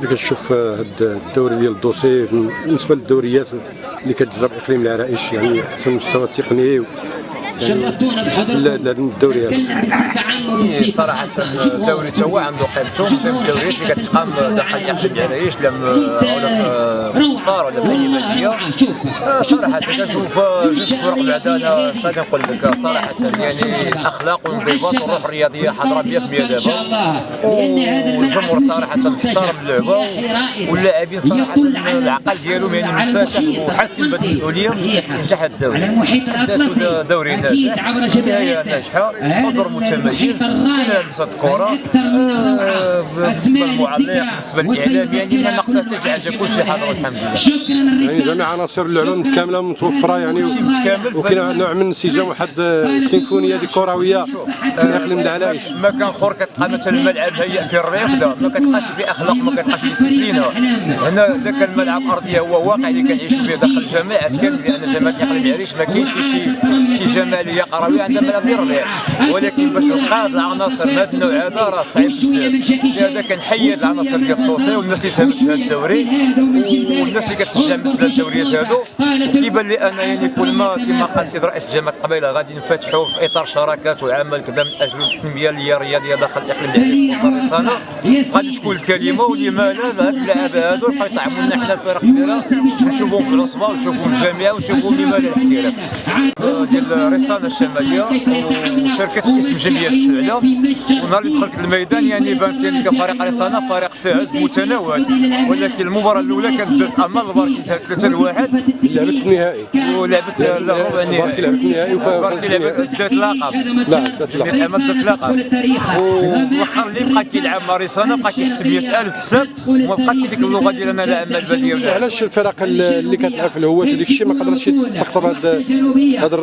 كيف كتشوف هذا الدوري ديال الدوسي؟ بالنسبة للدوريات اللي كتجرى باقليم العرائش يعني أحسن مستوى تقني شرفتونا بحضوركم هذا الدوري هذا إيه، صراحة الدوري تا هو عنده قيمته. من الدوريات اللي كتقام داخل اقليم العرايش لا ولا قصار ولا مدينة آه، صراحة كنشوف جوج فرق بعدا أنا كنقول لك صراحة يعني الاخلاق والانضباط والروح الرياضية حاضرة 100% دابا والجمهور صراحة محترم اللعبة واللاعبين صراحة العقل ديالهم يعني منفتح وحاسين بهذه المسؤولية نجاح الدوري. ذاته دوري ناجح بداية ناجحة. حضور متميز. لمسة الكرة آه، بالنسبة للمعلق بالنسبة للإعلام يعني ما نقصها حتى شي حاجة كل شيء حاضر والحمد لله. يعني جميع عناصر اللعبه متكامله متوفرة يعني وكاين نوع من انسجام واحد السيمفونيه دي كرويه في اقليم العرائش مكان اخر كتلقى مثلا الملعب هيئ في الريق وكذا ما كتلقاش فيه أخلاق ما كتلقاش فيه ديسيبلينا هنا اذا كان الملعب ارضيه هو واقع اللي كنعيشوا به داخل الجماعات كامل لأن جماعة اقليم العريش ما كاينش شي شي جمالية قروية عندها ملعب ديال الريق ولكن باش تلقى العناصر من هذا النوع هذا راه صعيب بزاف. لهذا كنحيد العناصر ديال الطوسي والناس اللي ساهمت في هذا الدوري والناس اللي كتشجع مثل هاد الدوريات هادو. وكيبان لي أنا يعني كل ما كما قال سيد رئيس جامعه قبيله غادي نفتحوا في إطار شراكات وعمل كذا من أجل التنمية الرياضية داخل الإقليم العريش وصار غادي تكون الكلمة ولما لا هاد اللعابه هادو يبقاو يطعموا لنا حنا فرق كبيره ونشوفوهم في العصبه ونشوفوهم في الجامعة ونشوفوهم لما لا الاحتراف. آه، ديال الرساله الشمالية وشاركت باسم جمعيه الشعلة. ونهار اللي دخلت الميدان يعني بانت يعني كفريق رساله فريق سهل متناول. ولكن المباراة الأولى كانت درت أمام البارك انتهت 3 لواحد لعبت النهائي ولعبت البارك النهائي لعبت النهائي البارك لعبت دات لقب. لا دات لقب. محمد دات لقب. والاخر اللي بقى كيلعب مع رساله بقى كيحسب 100000 حساب وما بقاتش ديك اللغة ديالنا لا اما الباديه ولا علاش الفرق اللي كتلعب في الهواة وديك الشيء ما قدرتش تستقطب هاد هاد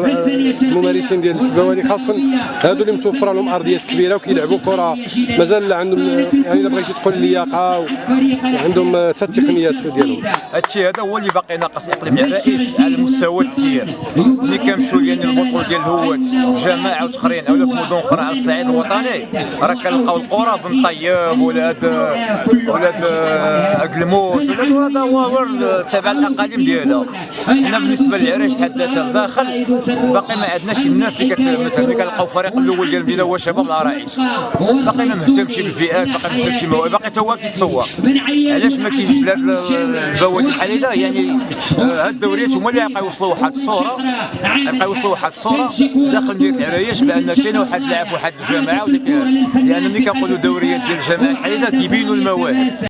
الممارسين ديال الفباولي خاصة هادو اللي متوفرة لهم أرضيات كبيرة وكيلعبوا كرة. مازال عندهم يعني إلا بغيتي تقول اللياقه وعندهم حتى التقنيات ديالهم. هادشي هذا هو اللي باقي ناقص إقليم على مستوى التسيير ملي كنمشيو يعني البطوله ديال الهوات في جماعة وتقرين أو في مدن أخرى على الصعيد الوطني. راه كنلقاو القرى بن طيب ولا هاد ولا هاد اكلموس ولا هذا هو هو تبع الأقاليم ديالها. حنا بالنسبة للعرائش بحد ذاتها داخل باقي ما عندناش الناس اللي كت مثلا اللي كنلقاو الفريق الأول ديال المدينة هو شباب العرائش باقي ما مهتمش بالفئات باقي ما مهتمش باقي تا هو كيتسوق علاش ما كاينش لهاد البوادي بحال هذا؟ يعني آه، هاد الدوريات هما اللي غيبقاو يوصلوا واحد الصورة غيبقاو يوصلوا واحد الصورة داخل مدينة العرايش بأن كاين واحد اللاعب واحد الجماعة لأن ملي كنقولوا دوريات ديال بحال هذا كيبينوا المواهب